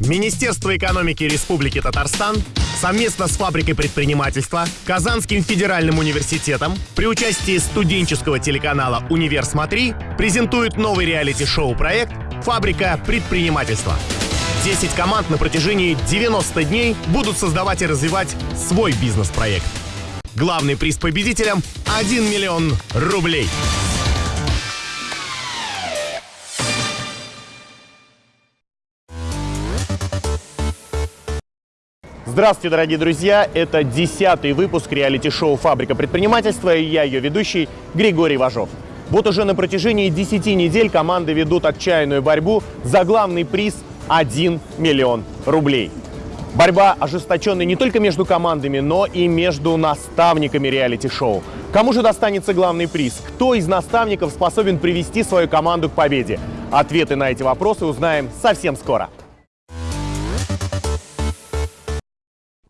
Министерство экономики Республики Татарстан совместно с фабрикой предпринимательства, Казанским федеральным университетом при участии студенческого телеканала «Универ Смотри» презентует новый реалити-шоу проект «Фабрика предпринимательства». 10 команд на протяжении 90 дней будут создавать и развивать свой бизнес-проект. Главный приз победителям – 1 миллион рублей. Здравствуйте, дорогие друзья! Это десятый выпуск реалити-шоу «Фабрика предпринимательства» и я, ее ведущий, Григорий Важов. Вот уже на протяжении 10 недель команды ведут отчаянную борьбу за главный приз 1 миллион рублей. Борьба ожесточенная не только между командами, но и между наставниками реалити-шоу. Кому же достанется главный приз? Кто из наставников способен привести свою команду к победе? Ответы на эти вопросы узнаем совсем скоро.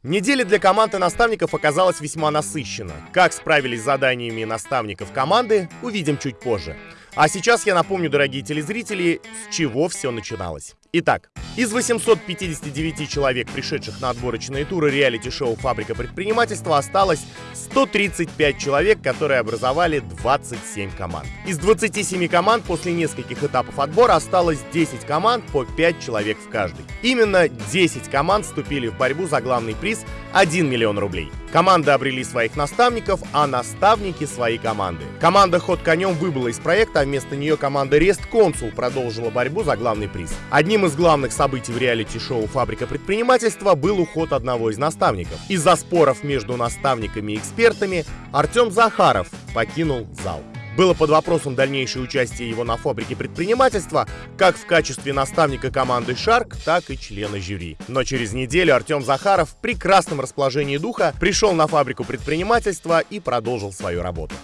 Неделя для команд и наставников оказалась весьма насыщена. Как справились с заданиями наставников команды, увидим чуть позже. А сейчас я напомню, дорогие телезрители, с чего все начиналось. Итак, из 859 человек, пришедших на отборочные туры реалити-шоу «Фабрика предпринимательства», осталось 135 человек, которые образовали 27 команд. Из 27 команд после нескольких этапов отбора осталось 10 команд по 5 человек в каждой. Именно 10 команд вступили в борьбу за главный приз 1 миллион рублей. Команды обрели своих наставников, а наставники свои команды. Команда «Ход конем» выбыла из проекта, а вместо нее команда «Рест Консул» продолжила борьбу за главный приз. Одним из главных событий в реалити-шоу «Фабрика предпринимательства» был уход одного из наставников. Из-за споров между наставниками и экспертами Артем Захаров покинул зал. Было под вопросом дальнейшее участие его на фабрике предпринимательства, как в качестве наставника команды «Шарк», так и члена жюри. Но через неделю Артем Захаров в прекрасном расположении духа пришел на фабрику предпринимательства и продолжил свою работу.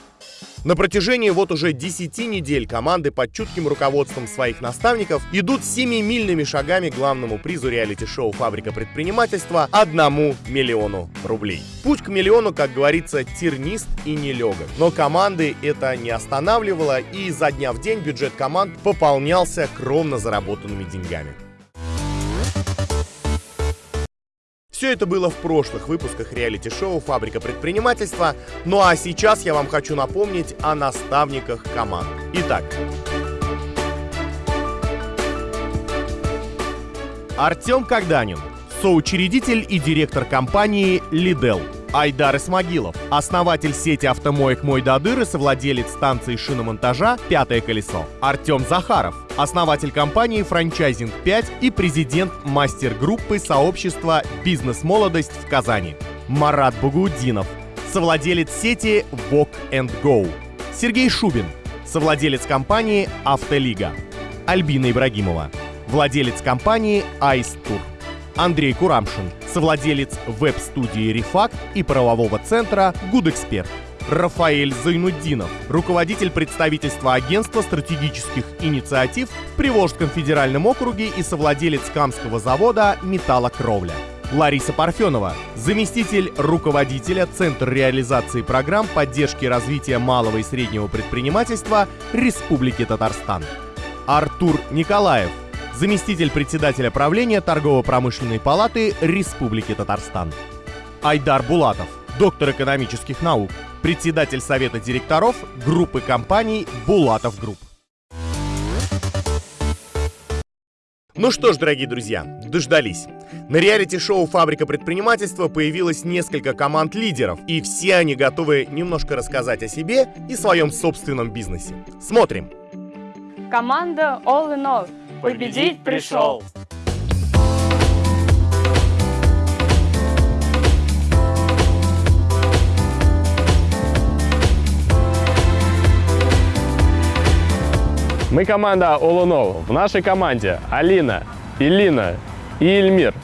На протяжении вот уже 10 недель команды под чутким руководством своих наставников идут семимильными шагами к главному призу реалити-шоу «Фабрика предпринимательства» одному миллиону рублей. Путь к миллиону, как говорится, тернист и нелегок. Но команды это не останавливало, и изо дня в день бюджет команд пополнялся кровно заработанными деньгами. Все это было в прошлых выпусках реалити-шоу «Фабрика предпринимательства», ну а сейчас я вам хочу напомнить о наставниках команд. Итак, Артем Когданин, соучредитель и директор компании «Лидел», Айдар Исмагилов, основатель сети автомоек «Мой Дадыр» и совладелец станции шиномонтажа «Пятое колесо». Артем Захаров, основатель компании «Франчайзинг 5» и президент мастер-группы сообщества «Бизнес-молодость» в Казани. Марат Бугудинов, совладелец сети Walk and Go. Сергей Шубин, совладелец компании «Автолига». Альбина Ибрагимова, владелец компании «Айс Тур». Андрей Курамшин, совладелец веб-студии «Рефакт» и правового центра «Гудэксперт». Рафаэль Зайнуддинов, руководитель представительства агентства стратегических инициатив в Приволжском федеральном округе и совладелец Камского завода «Металлокровля». Лариса Парфенова, заместитель руководителя Центра реализации программ поддержки развития малого и среднего предпринимательства Республики Татарстан. Артур Николаев, заместитель председателя правления Торгово-промышленной палаты Республики Татарстан. Айдар Булатов, доктор экономических наук, председатель совета директоров группы компаний «Булатов Групп». Ну что ж, дорогие друзья, дождались. На реалити-шоу «Фабрика предпринимательства» появилось несколько команд лидеров, и все они готовы немножко рассказать о себе и своем собственном бизнесе. Смотрим. Команда All in All – Победить пришел! Мы команда Олунов. В нашей команде Алина, Илина и Эльмир.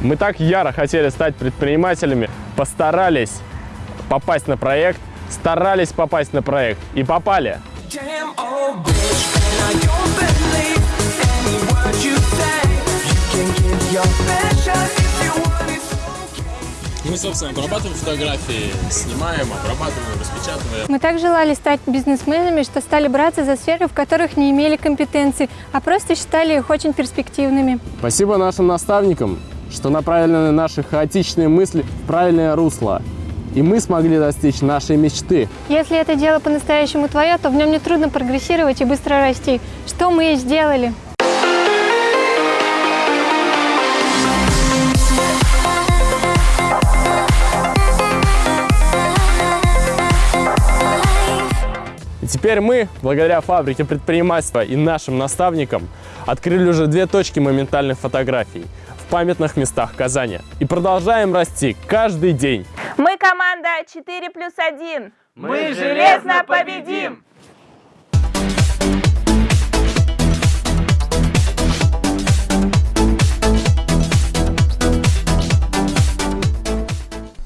Мы так яро хотели стать предпринимателями, постарались попасть на проект, старались попасть на проект и попали. Мы собственно, обрабатываем фотографии, снимаем, обрабатываем, распечатываем. Мы так желали стать бизнесменами, что стали браться за сферы, в которых не имели компетенций, а просто считали их очень перспективными. Спасибо нашим наставникам, что направили наши хаотичные мысли в правильное русло. И мы смогли достичь нашей мечты. Если это дело по-настоящему твое, то в нем нетрудно прогрессировать и быстро расти. Что мы и сделали. И теперь мы, благодаря фабрике предпринимательства и нашим наставникам, открыли уже две точки моментальных фотографий памятных местах Казани. И продолжаем расти каждый день. Мы команда 4 плюс 1. Мы железно победим!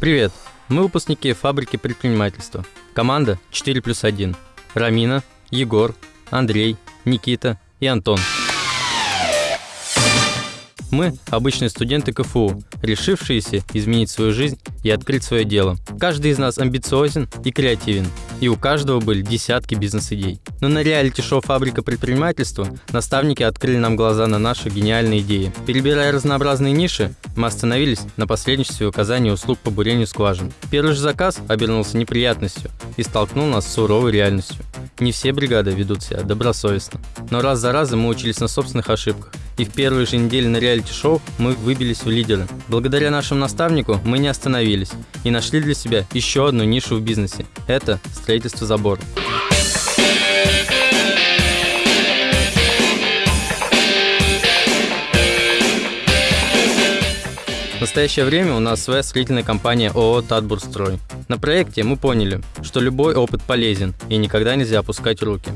Привет! Мы выпускники фабрики предпринимательства. Команда 4 плюс 1. Рамина, Егор, Андрей, Никита и Антон. Мы – обычные студенты КФУ, решившиеся изменить свою жизнь и открыть свое дело. Каждый из нас амбициозен и креативен, и у каждого были десятки бизнес-идей. Но на реалити-шоу «Фабрика предпринимательства» наставники открыли нам глаза на наши гениальные идеи. Перебирая разнообразные ниши, мы остановились на посредничестве в оказании услуг по бурению скважин. Первый же заказ обернулся неприятностью и столкнул нас с суровой реальностью. Не все бригады ведут себя добросовестно. Но раз за разом мы учились на собственных ошибках. И в первые же недели на реалити-шоу мы выбились в лидеры. Благодаря нашему наставнику мы не остановились и нашли для себя еще одну нишу в бизнесе. Это строительство забора. В настоящее время у нас своя строительная компания ООО «Татбурстрой». На проекте мы поняли, что любой опыт полезен и никогда нельзя опускать руки.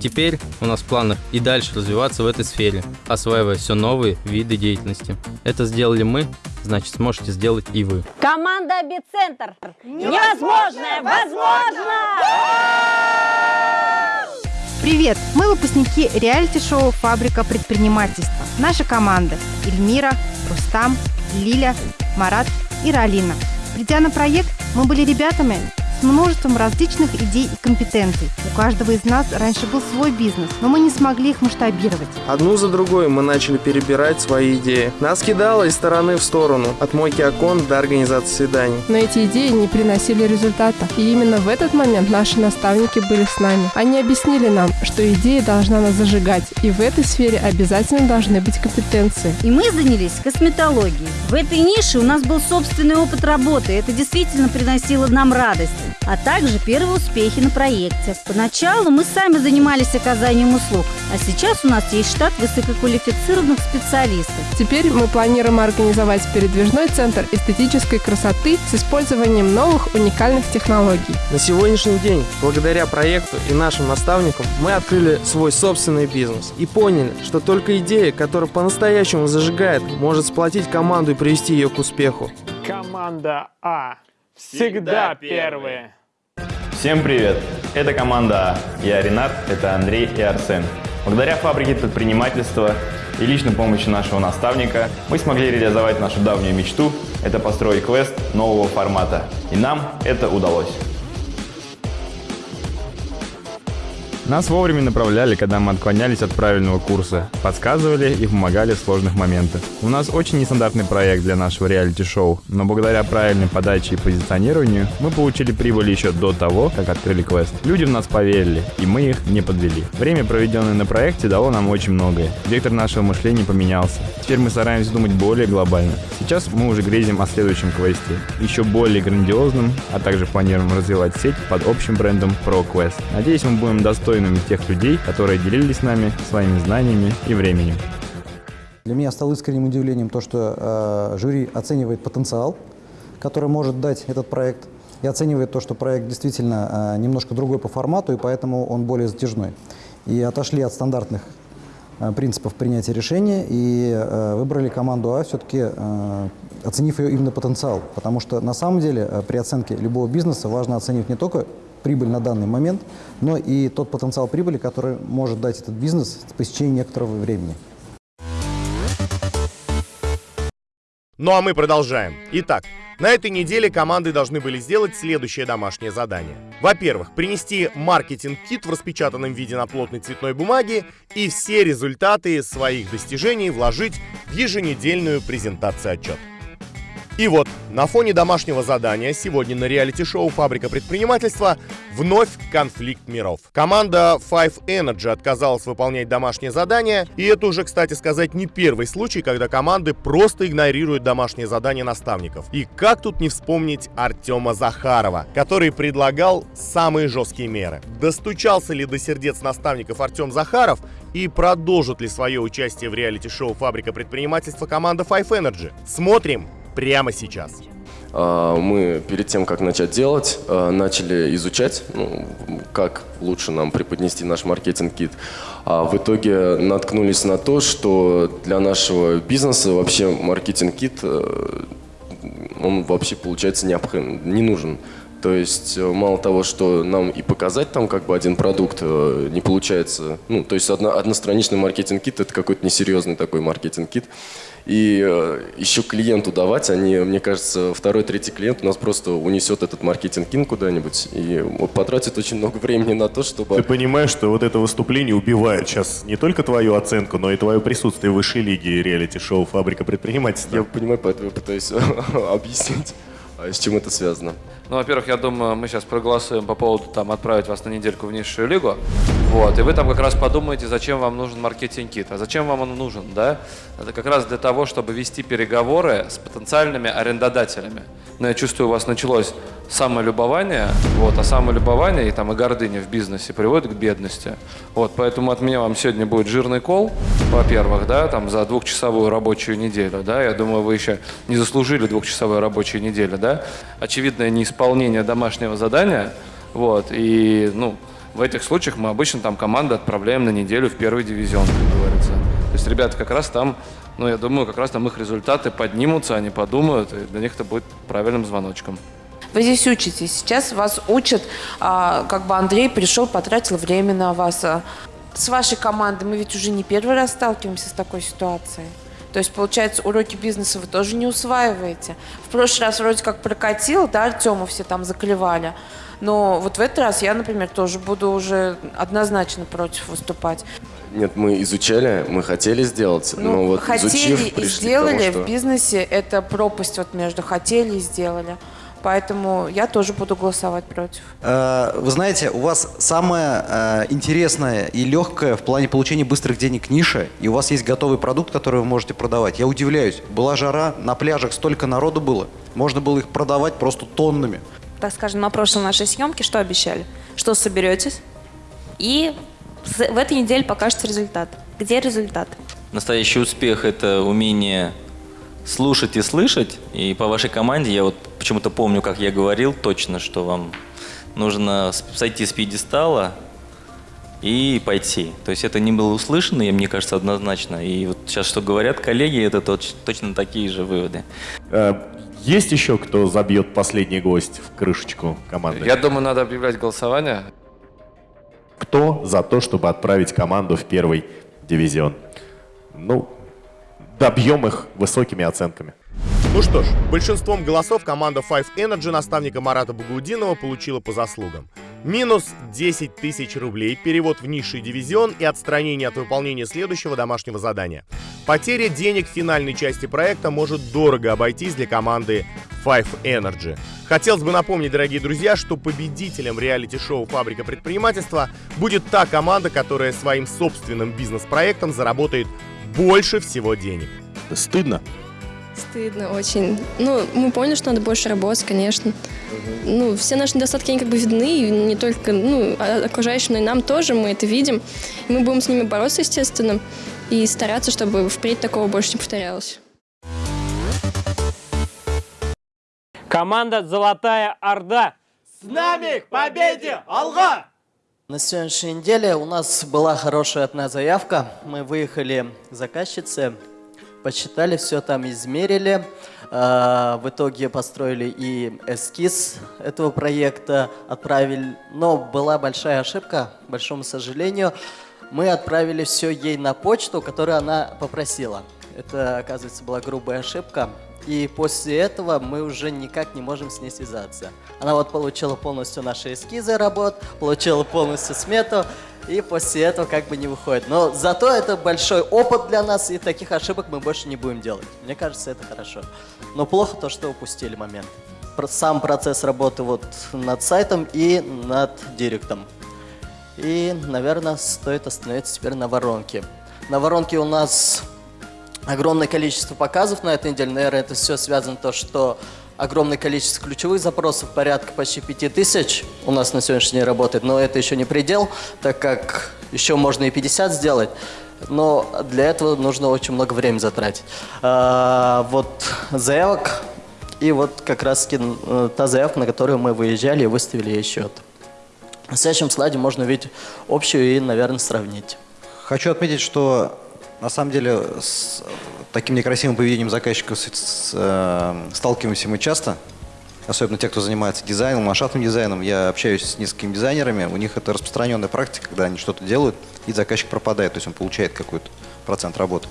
Теперь у нас в планах и дальше развиваться в этой сфере, осваивая все новые виды деятельности. Это сделали мы, значит сможете сделать и вы. Команда «Бицентр». Невозможное возможно! Привет! Мы выпускники реалити-шоу «Фабрика предпринимательства». Наша команда – Эльмира, Рустам, Лиля, Марат и Ралина. Придя на проект, мы были ребятами с множеством различных идей и компетенций. У каждого из нас раньше был свой бизнес, но мы не смогли их масштабировать. Одну за другой мы начали перебирать свои идеи. Нас кидало из стороны в сторону, от мойки окон до организации свиданий. Но эти идеи не приносили результата. И именно в этот момент наши наставники были с нами. Они объяснили нам, что идея должна нас зажигать, и в этой сфере обязательно должны быть компетенции. И мы занялись косметологией. В этой нише у нас был собственный опыт работы, это действительно приносило нам радость а также первые успехи на проекте. Поначалу мы сами занимались оказанием услуг, а сейчас у нас есть штат высококвалифицированных специалистов. Теперь мы планируем организовать передвижной центр эстетической красоты с использованием новых уникальных технологий. На сегодняшний день, благодаря проекту и нашим наставникам, мы открыли свой собственный бизнес и поняли, что только идея, которая по-настоящему зажигает, может сплотить команду и привести ее к успеху. Команда А всегда первые. Всем привет! Это команда А. Я Ренат, это Андрей и Арсен. Благодаря фабрике предпринимательства и личной помощи нашего наставника мы смогли реализовать нашу давнюю мечту – это построить квест нового формата. И нам это удалось. Нас вовремя направляли, когда мы отклонялись от правильного курса, подсказывали и помогали в сложных моментах. У нас очень нестандартный проект для нашего реалити-шоу, но благодаря правильной подаче и позиционированию мы получили прибыль еще до того, как открыли квест. Люди в нас поверили, и мы их не подвели. Время, проведенное на проекте, дало нам очень многое. Вектор нашего мышления поменялся. Теперь мы стараемся думать более глобально. Сейчас мы уже грезим о следующем квесте, еще более грандиозном, а также планируем развивать сеть под общим брендом ProQuest. Надеюсь, мы будем достойными тех людей, которые делились с нами своими знаниями и временем. Для меня стало искренним удивлением то, что э, жюри оценивает потенциал, который может дать этот проект, и оценивает то, что проект действительно э, немножко другой по формату, и поэтому он более затяжной. И отошли от стандартных э, принципов принятия решения и э, выбрали команду А, все-таки э, оценив ее именно потенциал. Потому что на самом деле э, при оценке любого бизнеса важно оценивать не только прибыль на данный момент, но и тот потенциал прибыли, который может дать этот бизнес по истечении некоторого времени. Ну а мы продолжаем. Итак, на этой неделе команды должны были сделать следующее домашнее задание. Во-первых, принести маркетинг-кит в распечатанном виде на плотной цветной бумаге и все результаты своих достижений вложить в еженедельную презентацию отчет. И вот, на фоне домашнего задания сегодня на реалити-шоу «Фабрика предпринимательства» вновь конфликт миров. Команда Five Energy отказалась выполнять домашнее задание, и это уже, кстати сказать, не первый случай, когда команды просто игнорируют домашнее задание наставников. И как тут не вспомнить Артема Захарова, который предлагал самые жесткие меры. Достучался ли до сердец наставников Артем Захаров и продолжит ли свое участие в реалити-шоу «Фабрика предпринимательства» команда Five Energy? Смотрим прямо сейчас. А, мы перед тем, как начать делать, а, начали изучать, ну, как лучше нам преподнести наш маркетинг-кит. А в итоге наткнулись на то, что для нашего бизнеса вообще маркетинг-кит, э, он вообще, получается, необходим, не нужен. То есть э, мало того, что нам и показать там как бы один продукт э, не получается, ну, то есть одно, одностраничный маркетинг-кит – это какой-то несерьезный такой маркетинг-кит. И э, еще клиенту давать, они, мне кажется, второй, третий клиент у нас просто унесет этот маркетинг-кин куда-нибудь и потратит очень много времени на то, чтобы... Ты понимаешь, что вот это выступление убивает сейчас не только твою оценку, но и твое присутствие в высшей лиге реалити-шоу «Фабрика предпринимательства». Я понимаю, поэтому я пытаюсь объяснить, а с чем это связано. Ну, во-первых, я думаю, мы сейчас проголосуем по поводу там отправить вас на недельку в низшую лигу. Вот, и вы там как раз подумаете, зачем вам нужен маркетинг-кит. А зачем вам он нужен, да? Это как раз для того, чтобы вести переговоры с потенциальными арендодателями. Но я чувствую, у вас началось самолюбование, вот, а самолюбование и, там, и гордыня в бизнесе приводит к бедности. Вот, поэтому от меня вам сегодня будет жирный кол, во-первых, да, там, за двухчасовую рабочую неделю, да, я думаю, вы еще не заслужили двухчасовую рабочую неделю, да. Очевидное неисполнение домашнего задания, вот, и, ну, в этих случаях мы обычно там команды отправляем на неделю в первый дивизион, как говорится. То есть ребята как раз там, ну, я думаю, как раз там их результаты поднимутся, они подумают, и для них это будет правильным звоночком. Вы здесь учитесь. Сейчас вас учат, а, как бы Андрей пришел, потратил время на вас. А с вашей командой мы ведь уже не первый раз сталкиваемся с такой ситуацией. То есть, получается, уроки бизнеса вы тоже не усваиваете. В прошлый раз вроде как прокатил, да, Артему все там заклевали. Но вот в этот раз я, например, тоже буду уже однозначно против выступать. Нет, мы изучали, мы хотели сделать, ну, но вот хотели изучив, и сделали тому, что... в бизнесе, это пропасть вот между хотели и сделали. Поэтому я тоже буду голосовать против. Э, вы знаете, у вас самое э, интересное и легкое в плане получения быстрых денег ниша, и у вас есть готовый продукт, который вы можете продавать. Я удивляюсь, была жара, на пляжах столько народу было, можно было их продавать просто тоннами. Так скажем, на прошлой нашей съемке что обещали? Что соберетесь, и в этой неделе покажется результат. Где результат? Настоящий успех – это умение слушать и слышать. И по вашей команде я вот почему-то помню, как я говорил точно, что вам нужно сойти с пьедестала и пойти. То есть это не было услышано, и мне кажется, однозначно. И вот сейчас, что говорят коллеги, это точ, точно такие же выводы. Э, есть еще кто забьет последний гость в крышечку команды? Я думаю, надо объявлять голосование. Кто за то, чтобы отправить команду в первый дивизион? Ну, добьем их высокими оценками. Ну что ж, большинством голосов команда Five Energy наставника Марата Багаудинова получила по заслугам. Минус 10 тысяч рублей, перевод в низший дивизион и отстранение от выполнения следующего домашнего задания. Потеря денег в финальной части проекта может дорого обойтись для команды Five Energy. Хотелось бы напомнить, дорогие друзья, что победителем реалити-шоу «Фабрика предпринимательства» будет та команда, которая своим собственным бизнес-проектом заработает больше всего денег. Стыдно? Стыдно очень. Ну, мы поняли, что надо больше работать, конечно. Ну, все наши недостатки, они как бы видны, и не только, ну, а, окружающим, но и нам тоже, мы это видим. И мы будем с ними бороться, естественно, и стараться, чтобы впредь такого больше не повторялось. Команда «Золотая Орда». С нами к победе! Алга! На сегодняшней неделе у нас была хорошая одна заявка. Мы выехали к заказчице, посчитали все там, измерили. А, в итоге построили и эскиз этого проекта, отправили. Но была большая ошибка, к большому сожалению. Мы отправили все ей на почту, которую она попросила. Это, оказывается, была грубая ошибка. И после этого мы уже никак не можем с ней связаться. Она вот получила полностью наши эскизы работ, получила полностью смету, и после этого как бы не выходит. Но зато это большой опыт для нас, и таких ошибок мы больше не будем делать. Мне кажется, это хорошо. Но плохо то, что упустили момент. Сам процесс работы вот над сайтом и над директом. И, наверное, стоит остановиться теперь на воронке. На воронке у нас огромное количество показов на этой неделе. Наверное, это все связано то, что огромное количество ключевых запросов, порядка почти 5000 у нас на сегодняшний день работает, но это еще не предел, так как еще можно и 50 сделать. Но для этого нужно очень много времени затратить. А, вот заявок, и вот как раз э, та заявка, на которую мы выезжали и выставили ей счет. На следующем слайде можно увидеть общую и, наверное, сравнить. Хочу отметить, что на самом деле с таким некрасивым поведением заказчиков с, с, э, сталкиваемся мы часто, особенно те, кто занимается дизайном, ландшафтным дизайном. Я общаюсь с несколькими дизайнерами, у них это распространенная практика, когда они что-то делают, и заказчик пропадает, то есть он получает какой-то процент работы.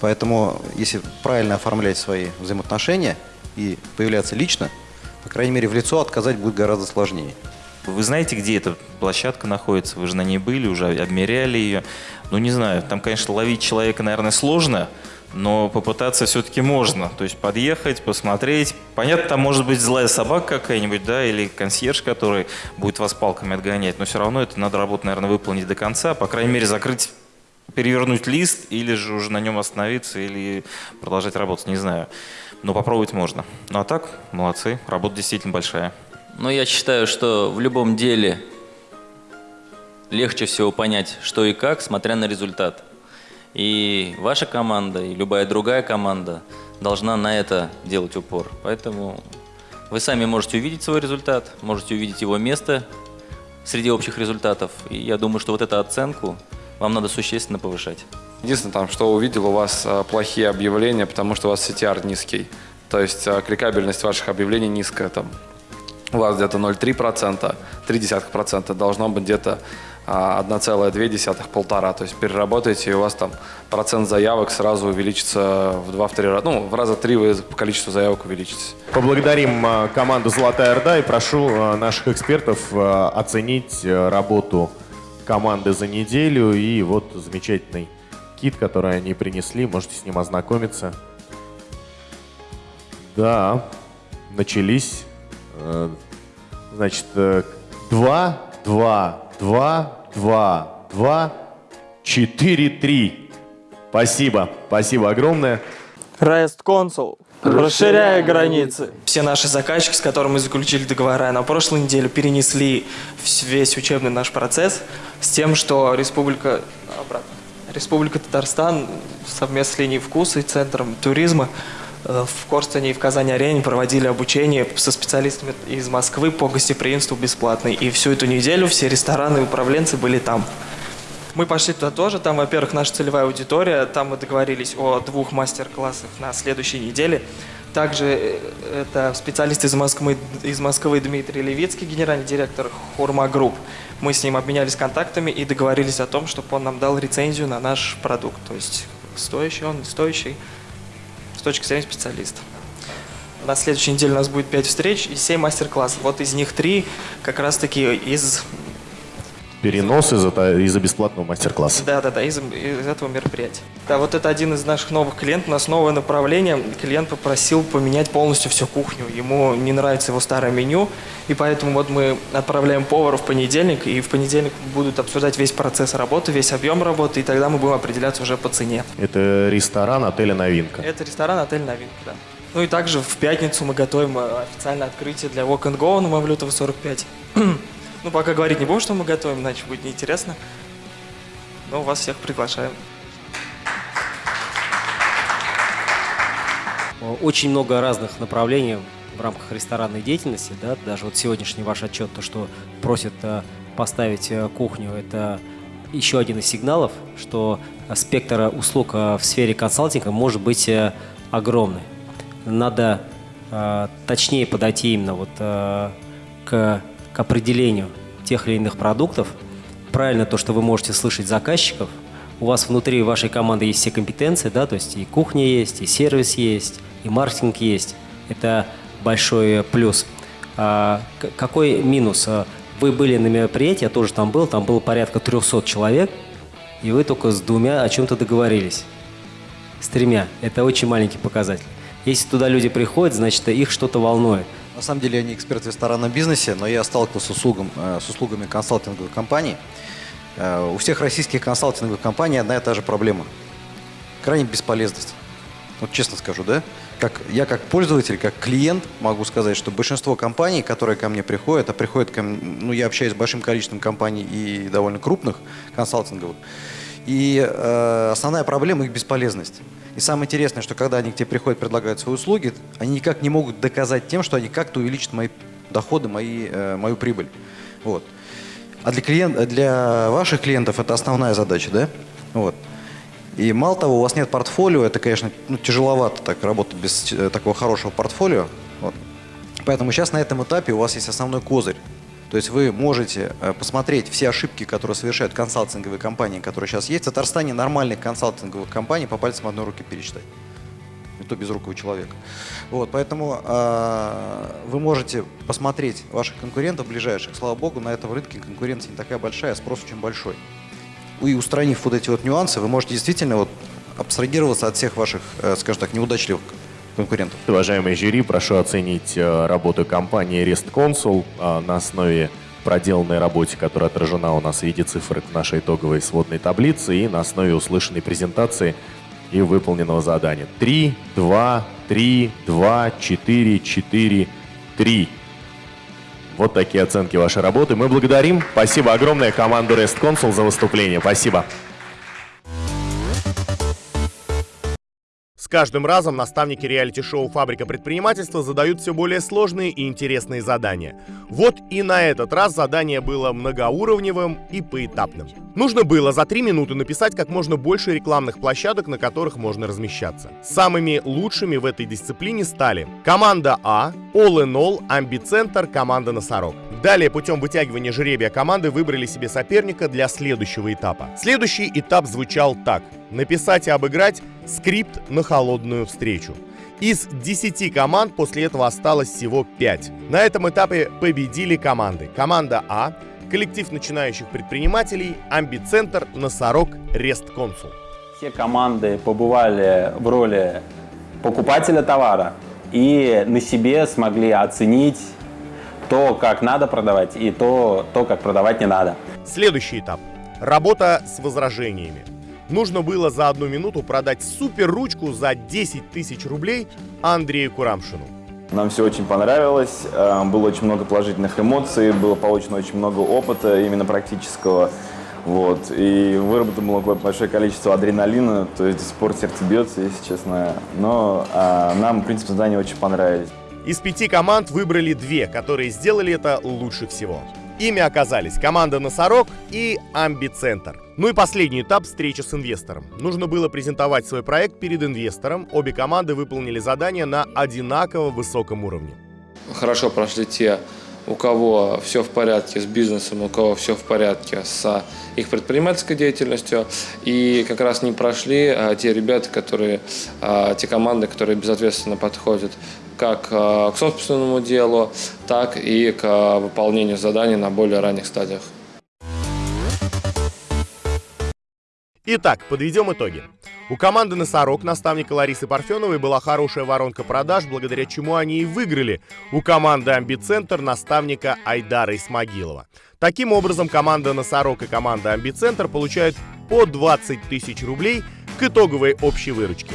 Поэтому, если правильно оформлять свои взаимоотношения и появляться лично, по крайней мере, в лицо отказать будет гораздо сложнее. Вы знаете, где эта площадка находится? Вы же на ней были, уже обмеряли ее. Ну, не знаю, там, конечно, ловить человека, наверное, сложно, но попытаться все-таки можно. То есть подъехать, посмотреть. Понятно, там может быть злая собака какая-нибудь, да, или консьерж, который будет вас палками отгонять, но все равно это надо работу, наверное, выполнить до конца. По крайней мере, закрыть, перевернуть лист, или же уже на нем остановиться, или продолжать работать, не знаю. Но попробовать можно. Ну а так, молодцы, работа действительно большая. Но я считаю, что в любом деле легче всего понять, что и как, смотря на результат. И ваша команда, и любая другая команда должна на это делать упор. Поэтому вы сами можете увидеть свой результат, можете увидеть его место среди общих результатов. И я думаю, что вот эту оценку вам надо существенно повышать. Единственное, там, что увидел у вас а, плохие объявления, потому что у вас CTR низкий. То есть а, кликабельность ваших объявлений низкая. Там у вас где-то 0,3%, 0,3% должно быть где-то 1,2-1,5. То есть переработаете, и у вас там процент заявок сразу увеличится в 2-3 раза. Ну, в раза три вы по количеству заявок увеличитесь. Поблагодарим а, команду «Золотая Орда» и прошу а, наших экспертов а, оценить работу команды за неделю и вот замечательный кит, который они принесли. Можете с ним ознакомиться. Да, начались Э, значит, 2, 2, 2, 2, 2, 4, 3. Спасибо, спасибо огромное. Rest Console. Расширяя границы. Все наши заказчики, с которыми мы заключили договора, на прошлой неделе перенесли весь учебный наш процесс с тем, что Республика, обратно, Республика Татарстан совместно с линией вкуса и Центром туризма Э, в Корстене и в Казани-Арене проводили обучение со специалистами из Москвы по гостеприимству бесплатно. И всю эту неделю все рестораны и управленцы были там. Мы пошли туда тоже. Там, во-первых, наша целевая аудитория. Там мы договорились о двух мастер-классах на следующей неделе. Также э, это специалист из Москвы, из Москвы Дмитрий Левицкий, генеральный директор Хурма Групп. Мы с ним обменялись контактами и договорились о том, чтобы он нам дал рецензию на наш продукт. То есть стоящий он, стоящий с точки зрения специалиста. На следующей неделе у нас будет 5 встреч и 7 мастер-классов. Вот из них 3 как раз-таки из... Перенос из-за из бесплатного мастер-класса. Да, да, да, из, из этого мероприятия. Да, вот это один из наших новых клиентов. У нас новое направление. Клиент попросил поменять полностью всю кухню. Ему не нравится его старое меню, и поэтому вот мы отправляем повара в понедельник, и в понедельник будут обсуждать весь процесс работы, весь объем работы, и тогда мы будем определяться уже по цене. Это ресторан отеля «Новинка». Это ресторан отель «Новинка», да. Ну и также в пятницу мы готовим э, официальное открытие для Walk and Go на Мавлютова 45. Ну, пока говорить не будем, что мы готовим, иначе будет неинтересно. Но вас всех приглашаем. Очень много разных направлений в рамках ресторанной деятельности. Да? Даже вот сегодняшний ваш отчет, то, что просят э, поставить э, кухню, это еще один из сигналов, что спектр услуг э, в сфере консалтинга может быть огромный. Надо точнее подойти именно вот к к определению тех или иных продуктов. Правильно то, что вы можете слышать заказчиков. У вас внутри вашей команды есть все компетенции, да, то есть и кухня есть, и сервис есть, и маркетинг есть. Это большой плюс. А, какой минус? А, вы были на мероприятии, я тоже там был, там было порядка 300 человек, и вы только с двумя о чем-то договорились. С тремя. Это очень маленький показатель. Если туда люди приходят, значит, их что-то волнует. На самом деле я не эксперт в ресторанном бизнесе, но я сталкивался с, услугом, э, с услугами консалтинговых компаний. Э, у всех российских консалтинговых компаний одна и та же проблема. Крайне бесполезность. Вот честно скажу, да? Как, я как пользователь, как клиент могу сказать, что большинство компаний, которые ко мне приходят, а приходят ко мне, ну я общаюсь с большим количеством компаний и довольно крупных консалтинговых, и э, основная проблема их бесполезность. И самое интересное, что когда они к тебе приходят, предлагают свои услуги, они никак не могут доказать тем, что они как-то увеличат мои доходы, мои, э, мою прибыль. Вот. А для, клиент, для ваших клиентов это основная задача, да? Вот. И мало того, у вас нет портфолио, это, конечно, ну, тяжеловато так работать без э, такого хорошего портфолио. Вот. Поэтому сейчас на этом этапе у вас есть основной козырь. То есть вы можете э, посмотреть все ошибки, которые совершают консалтинговые компании, которые сейчас есть. В Татарстане нормальных консалтинговых компаний по пальцам одной руки пересчитать. И то без рукого человека. Вот, поэтому э, вы можете посмотреть ваших конкурентов ближайших. Слава богу, на этом рынке конкуренция не такая большая, а спрос очень большой. И устранив вот эти вот нюансы, вы можете действительно вот абстрагироваться от всех ваших, э, скажем так, неудачливых конкурентов. Уважаемые жюри, прошу оценить э, работу компании REST Consul э, на основе проделанной работе, которая отражена у нас в виде цифр в нашей итоговой сводной таблице и на основе услышанной презентации и выполненного задания. 3, 2, 3, 2, 4, 4, 3. Вот такие оценки вашей работы. Мы благодарим. Спасибо огромное команду REST Consul за выступление. Спасибо. Каждым разом наставники реалити-шоу «Фабрика предпринимательства» задают все более сложные и интересные задания. Вот и на этот раз задание было многоуровневым и поэтапным. Нужно было за три минуты написать как можно больше рекламных площадок, на которых можно размещаться. Самыми лучшими в этой дисциплине стали команда А, All in All, Амбицентр, команда Носорог. Далее путем вытягивания жеребия команды выбрали себе соперника для следующего этапа. Следующий этап звучал так. Написать и обыграть скрипт на холодную встречу. Из 10 команд после этого осталось всего 5. На этом этапе победили команды. Команда А, коллектив начинающих предпринимателей, Амбицентр, Носорог, Рест Консул. Все команды побывали в роли покупателя товара и на себе смогли оценить то, как надо продавать, и то, то как продавать не надо. Следующий этап. Работа с возражениями. Нужно было за одну минуту продать супер ручку за 10 тысяч рублей Андрею Курамшину. Нам все очень понравилось, э, было очень много положительных эмоций, было получено очень много опыта именно практического. Вот. И выработано было большое количество адреналина, то есть пор сердце бьется, если честно. Но а, нам, в принципе, задания очень понравились. Из пяти команд выбрали две, которые сделали это лучше всего. Ими оказались команда «Носорог» и «Амбицентр». Ну и последний этап – встреча с инвестором. Нужно было презентовать свой проект перед инвестором. Обе команды выполнили задание на одинаково высоком уровне. Хорошо прошли те, у кого все в порядке с бизнесом, у кого все в порядке с их предпринимательской деятельностью. И как раз не прошли а, те ребята, которые, а, те команды, которые безответственно подходят как э, к собственному делу, так и к э, выполнению заданий на более ранних стадиях. Итак, подведем итоги. У команды «Носорог» наставника Ларисы Парфеновой была хорошая воронка продаж, благодаря чему они и выиграли у команды «Амбицентр» наставника Айдара Исмагилова. Таким образом, команда «Носорог» и команда «Амбицентр» получают по 20 тысяч рублей к итоговой общей выручке.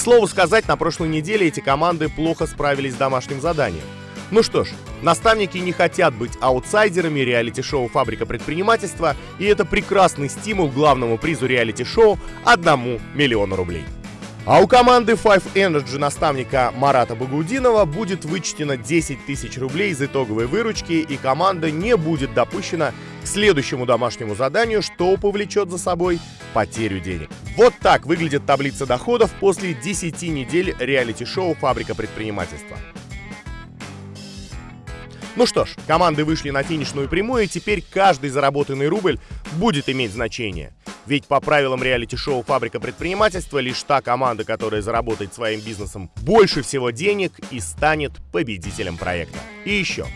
К слову сказать, на прошлой неделе эти команды плохо справились с домашним заданием. Ну что ж, наставники не хотят быть аутсайдерами реалити-шоу «Фабрика предпринимательства», и это прекрасный стимул главному призу реалити-шоу – одному миллиону рублей. А у команды Five Energy наставника Марата Багудинова будет вычтено 10 тысяч рублей из итоговой выручки, и команда не будет допущена к следующему домашнему заданию, что повлечет за собой потерю денег. Вот так выглядит таблица доходов после 10 недель реалити-шоу «Фабрика предпринимательства». Ну что ж, команды вышли на финишную прямую, и теперь каждый заработанный рубль будет иметь значение. Ведь по правилам реалити-шоу «Фабрика предпринимательства» лишь та команда, которая заработает своим бизнесом больше всего денег и станет победителем проекта. И еще.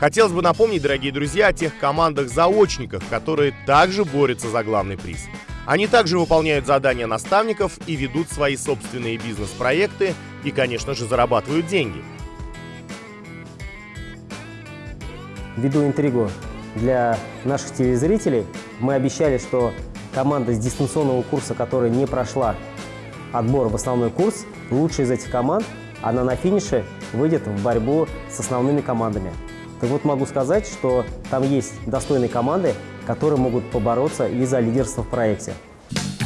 Хотелось бы напомнить, дорогие друзья, о тех командах-заочниках, которые также борются за главный приз. Они также выполняют задания наставников и ведут свои собственные бизнес-проекты и, конечно же, зарабатывают деньги. Ввиду интригу для наших телезрителей, мы обещали, что команда с дистанционного курса, которая не прошла отбор в основной курс, лучшая из этих команд, она на финише выйдет в борьбу с основными командами. Так вот могу сказать, что там есть достойные команды, которые могут побороться и за лидерство в проекте.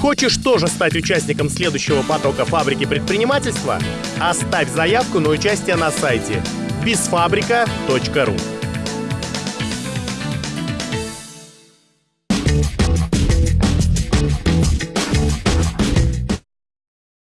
Хочешь тоже стать участником следующего потока фабрики предпринимательства? Оставь заявку на участие на сайте bizfabrika.ru